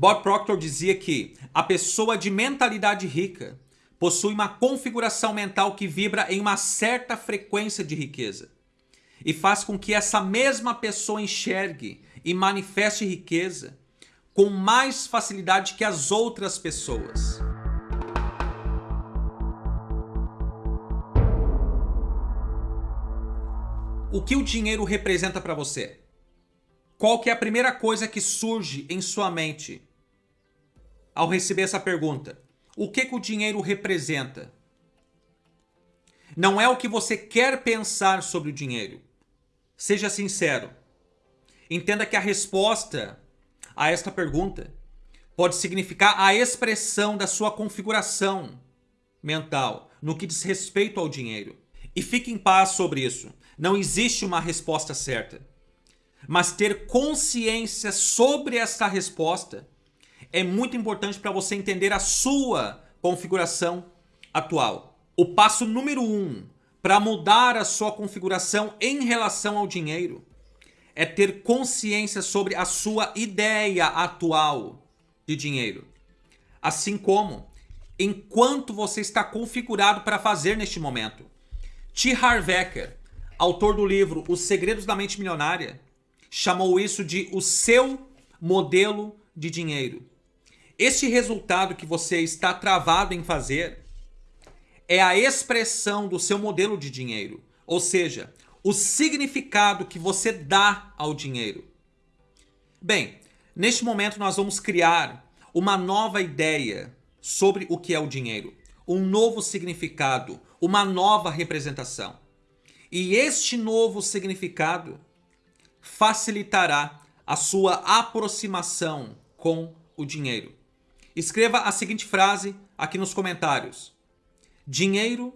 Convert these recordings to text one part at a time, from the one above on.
Bob Proctor dizia que a pessoa de mentalidade rica possui uma configuração mental que vibra em uma certa frequência de riqueza e faz com que essa mesma pessoa enxergue e manifeste riqueza com mais facilidade que as outras pessoas. O que o dinheiro representa para você? Qual que é a primeira coisa que surge em sua mente ao receber essa pergunta? O que, que o dinheiro representa? Não é o que você quer pensar sobre o dinheiro. Seja sincero. Entenda que a resposta a esta pergunta pode significar a expressão da sua configuração mental no que diz respeito ao dinheiro. E fique em paz sobre isso. Não existe uma resposta certa. Mas ter consciência sobre essa resposta é muito importante para você entender a sua configuração atual. O passo número um para mudar a sua configuração em relação ao dinheiro é ter consciência sobre a sua ideia atual de dinheiro. Assim como enquanto você está configurado para fazer neste momento. T. Harv Eker, autor do livro Os Segredos da Mente Milionária, chamou isso de o seu modelo de dinheiro. Este resultado que você está travado em fazer é a expressão do seu modelo de dinheiro, ou seja, o significado que você dá ao dinheiro. Bem, neste momento nós vamos criar uma nova ideia sobre o que é o dinheiro, um novo significado, uma nova representação. E este novo significado facilitará a sua aproximação com o dinheiro. Escreva a seguinte frase aqui nos comentários. Dinheiro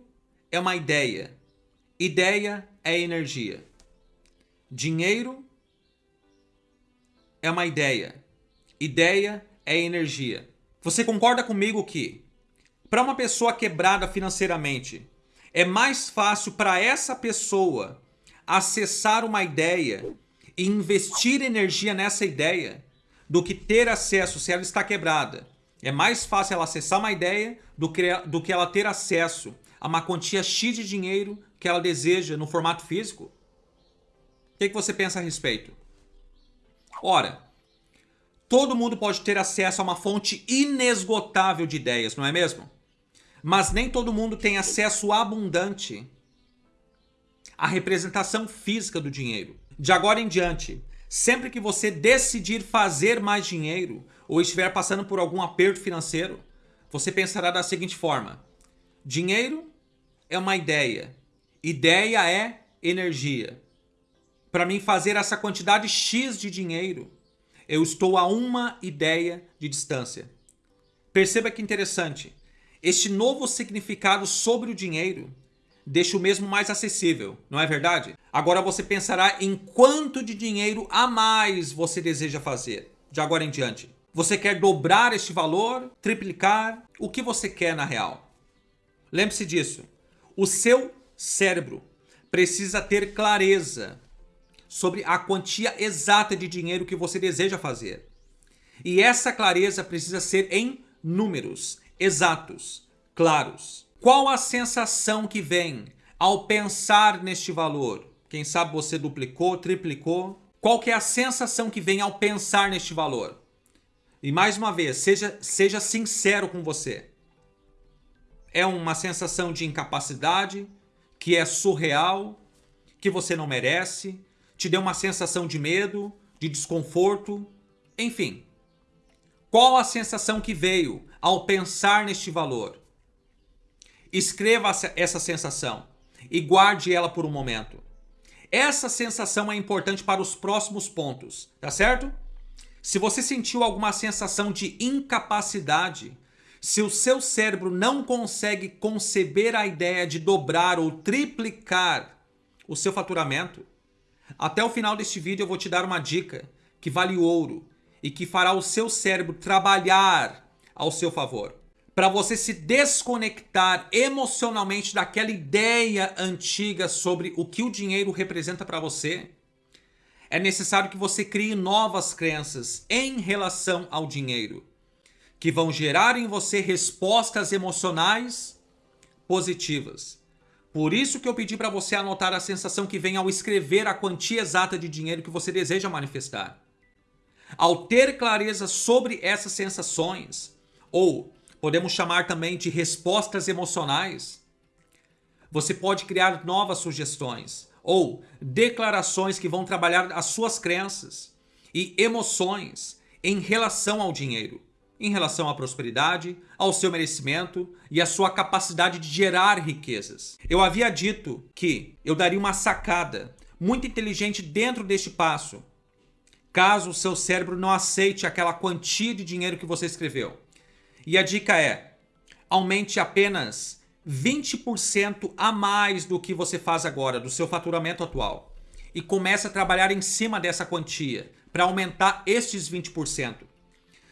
é uma ideia. Ideia é energia. Dinheiro é uma ideia. Ideia é energia. Você concorda comigo que para uma pessoa quebrada financeiramente, é mais fácil para essa pessoa acessar uma ideia e investir energia nessa ideia do que ter acesso se ela está quebrada. É mais fácil ela acessar uma ideia do que, do que ela ter acesso a uma quantia X de dinheiro que ela deseja no formato físico. O que, que você pensa a respeito? Ora, todo mundo pode ter acesso a uma fonte inesgotável de ideias, não é mesmo? Mas nem todo mundo tem acesso abundante à representação física do dinheiro. De agora em diante, sempre que você decidir fazer mais dinheiro ou estiver passando por algum aperto financeiro, você pensará da seguinte forma: dinheiro é uma ideia, ideia é energia. Para mim fazer essa quantidade X de dinheiro, eu estou a uma ideia de distância. Perceba que interessante. Este novo significado sobre o dinheiro deixa o mesmo mais acessível, não é verdade? Agora você pensará em quanto de dinheiro a mais você deseja fazer, de agora em diante. Você quer dobrar este valor, triplicar, o que você quer na real? Lembre-se disso. O seu cérebro precisa ter clareza sobre a quantia exata de dinheiro que você deseja fazer. E essa clareza precisa ser em números, exatos, claros. Qual a sensação que vem ao pensar neste valor? Quem sabe você duplicou, triplicou? Qual que é a sensação que vem ao pensar neste valor? E mais uma vez, seja, seja sincero com você. É uma sensação de incapacidade, que é surreal, que você não merece, te deu uma sensação de medo, de desconforto, enfim. Qual a sensação que veio ao pensar neste valor? Escreva essa sensação e guarde ela por um momento. Essa sensação é importante para os próximos pontos, tá certo? Se você sentiu alguma sensação de incapacidade, se o seu cérebro não consegue conceber a ideia de dobrar ou triplicar o seu faturamento, até o final deste vídeo eu vou te dar uma dica que vale ouro e que fará o seu cérebro trabalhar ao seu favor. Para você se desconectar emocionalmente daquela ideia antiga sobre o que o dinheiro representa para você, é necessário que você crie novas crenças em relação ao dinheiro, que vão gerar em você respostas emocionais positivas. Por isso que eu pedi para você anotar a sensação que vem ao escrever a quantia exata de dinheiro que você deseja manifestar. Ao ter clareza sobre essas sensações, ou podemos chamar também de respostas emocionais, você pode criar novas sugestões ou declarações que vão trabalhar as suas crenças e emoções em relação ao dinheiro, em relação à prosperidade, ao seu merecimento e à sua capacidade de gerar riquezas. Eu havia dito que eu daria uma sacada muito inteligente dentro deste passo, caso o seu cérebro não aceite aquela quantia de dinheiro que você escreveu. E a dica é: aumente apenas 20% a mais do que você faz agora, do seu faturamento atual. E comece a trabalhar em cima dessa quantia para aumentar estes 20%.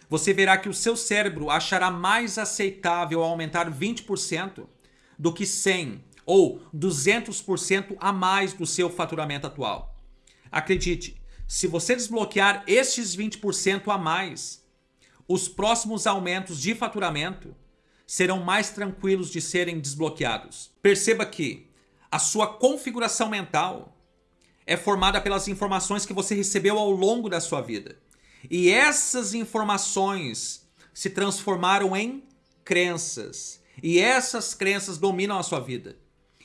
Você verá que o seu cérebro achará mais aceitável aumentar 20% do que 100 ou 200% a mais do seu faturamento atual. Acredite, se você desbloquear estes 20% a mais, os próximos aumentos de faturamento serão mais tranquilos de serem desbloqueados. Perceba que a sua configuração mental é formada pelas informações que você recebeu ao longo da sua vida. E essas informações se transformaram em crenças. E essas crenças dominam a sua vida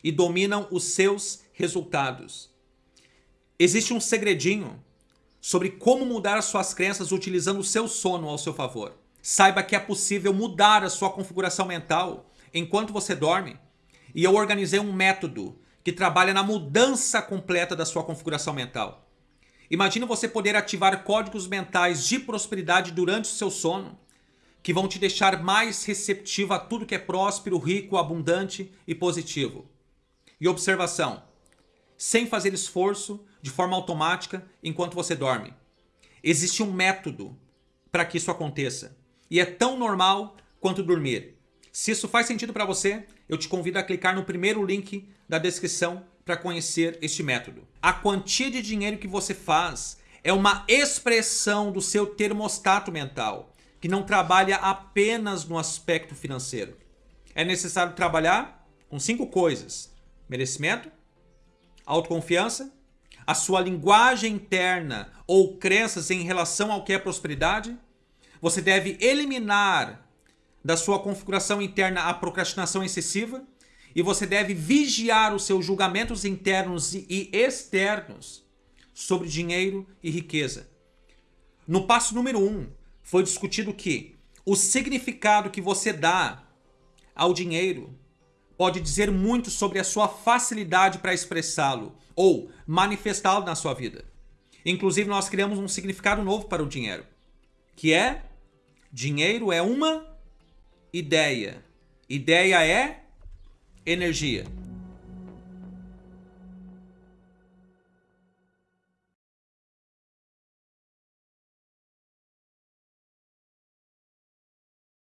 e dominam os seus resultados. Existe um segredinho sobre como mudar as suas crenças utilizando o seu sono ao seu favor. Saiba que é possível mudar a sua configuração mental enquanto você dorme. E eu organizei um método que trabalha na mudança completa da sua configuração mental. Imagine você poder ativar códigos mentais de prosperidade durante o seu sono, que vão te deixar mais receptivo a tudo que é próspero, rico, abundante e positivo. E observação: sem fazer esforço, de forma automática, enquanto você dorme. Existe um método para que isso aconteça e é tão normal quanto dormir. Se isso faz sentido para você, eu te convido a clicar no primeiro link da descrição para conhecer este método. A quantia de dinheiro que você faz é uma expressão do seu termostato mental, que não trabalha apenas no aspecto financeiro. É necessário trabalhar com cinco coisas: merecimento, autoconfiança, a sua linguagem interna ou crenças em relação ao que é prosperidade, você deve eliminar da sua configuração interna a procrastinação excessiva e você deve vigiar os seus julgamentos internos e externos sobre dinheiro e riqueza. No passo número 1, um, foi discutido que o significado que você dá ao dinheiro pode dizer muito sobre a sua facilidade para expressá-lo ou manifestá-lo na sua vida. Inclusive, nós criamos um significado novo para o dinheiro, que é Dinheiro é uma ideia. Ideia é energia.